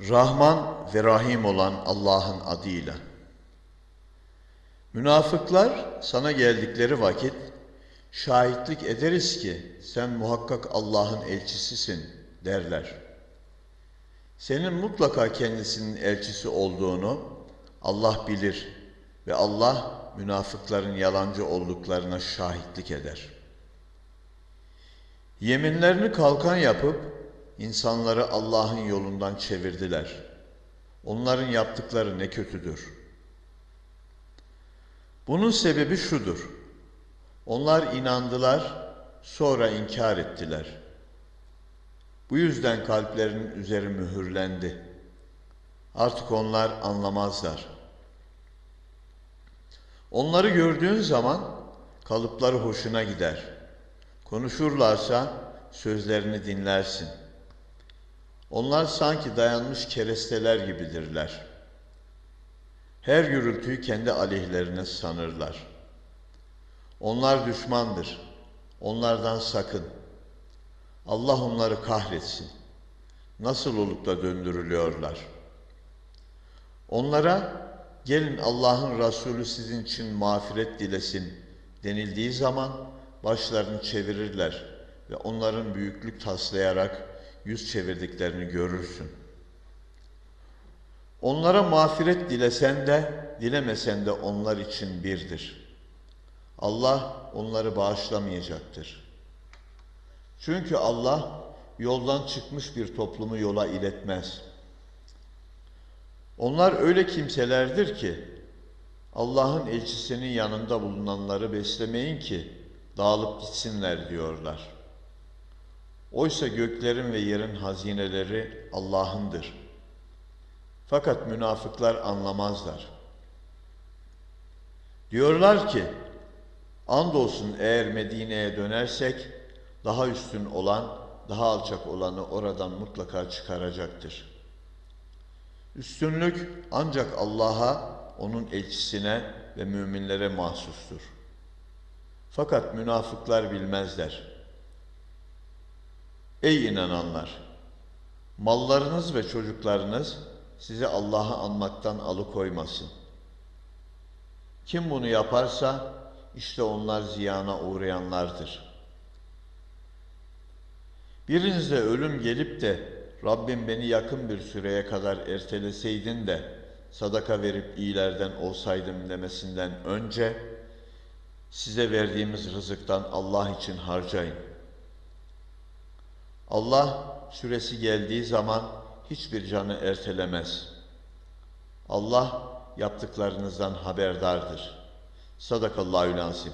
Rahman ve Rahim olan Allah'ın adıyla. Münafıklar sana geldikleri vakit şahitlik ederiz ki sen muhakkak Allah'ın elçisisin derler. Senin mutlaka kendisinin elçisi olduğunu Allah bilir ve Allah münafıkların yalancı olduklarına şahitlik eder. Yeminlerini kalkan yapıp insanları Allah'ın yolundan çevirdiler. Onların yaptıkları ne kötüdür. Bunun sebebi şudur. Onlar inandılar, sonra inkar ettiler. Bu yüzden kalplerinin üzeri mühürlendi. Artık onlar anlamazlar. Onları gördüğün zaman kalıpları hoşuna gider. Konuşurlarsa sözlerini dinlersin. Onlar sanki dayanmış keresteler gibidirler. Her gürültüyü kendi aleyhlerine sanırlar. Onlar düşmandır. Onlardan sakın. Allah onları kahretsin. Nasıl olup da döndürülüyorlar? Onlara gelin Allah'ın Resulü sizin için mağfiret dilesin denildiği zaman başlarını çevirirler ve onların büyüklük taslayarak yüz çevirdiklerini görürsün. Onlara mağfiret dilesen de dilemesen de onlar için birdir. Allah onları bağışlamayacaktır. Çünkü Allah yoldan çıkmış bir toplumu yola iletmez. Onlar öyle kimselerdir ki Allah'ın elçisinin yanında bulunanları beslemeyin ki dağılıp gitsinler diyorlar. Oysa göklerin ve yerin hazineleri Allah'ındır. Fakat münafıklar anlamazlar. Diyorlar ki, andolsun eğer Medine'ye dönersek, daha üstün olan, daha alçak olanı oradan mutlaka çıkaracaktır. Üstünlük ancak Allah'a, onun elçisine ve müminlere mahsustur. Fakat münafıklar bilmezler. Ey inananlar! Mallarınız ve çocuklarınız sizi Allah'ı anmaktan alıkoymasın. Kim bunu yaparsa işte onlar ziyana uğrayanlardır. Birinize ölüm gelip de Rabbim beni yakın bir süreye kadar erteleseydin de sadaka verip iyilerden olsaydım demesinden önce size verdiğimiz rızıktan Allah için harcayın. Allah süresi geldiği zaman hiçbir canı ertelemez. Allah yaptıklarınızdan haberdardır. Sadakallahü lazim.